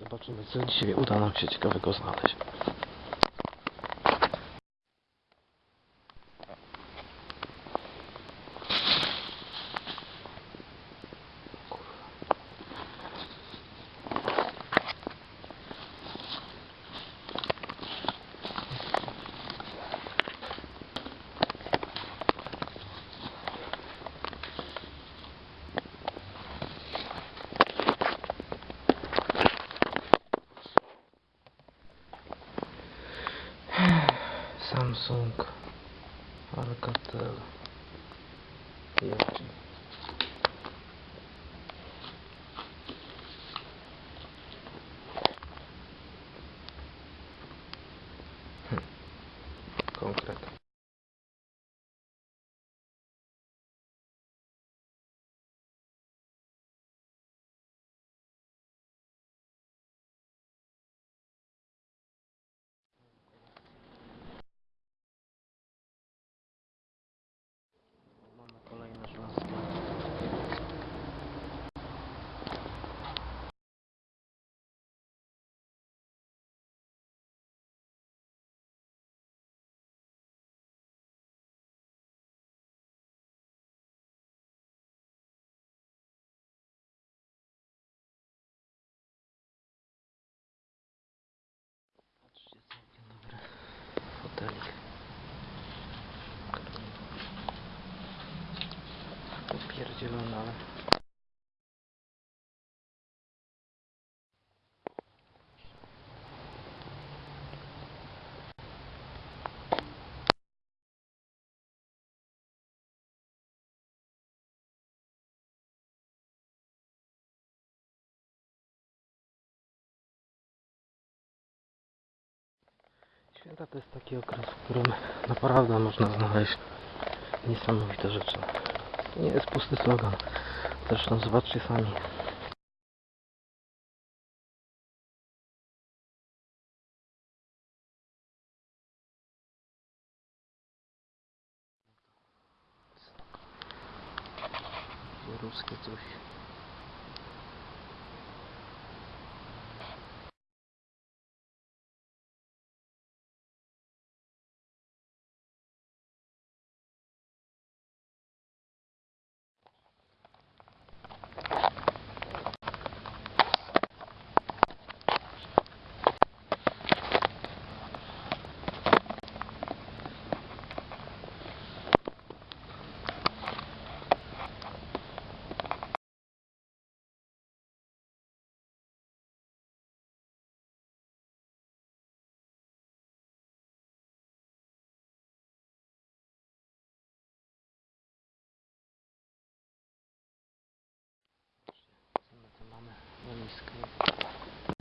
Zobaczymy, co dzisiaj uda nam się ciekawego znaleźć. Samsung Alcatel e aqui concreto. think. Święta to jest taki okres, w którym naprawdę można znaleźć niesamowite rzeczy. To nie jest pusty slogan. Zresztą zobaczcie sami. Ruskie coś. mamy na niskę.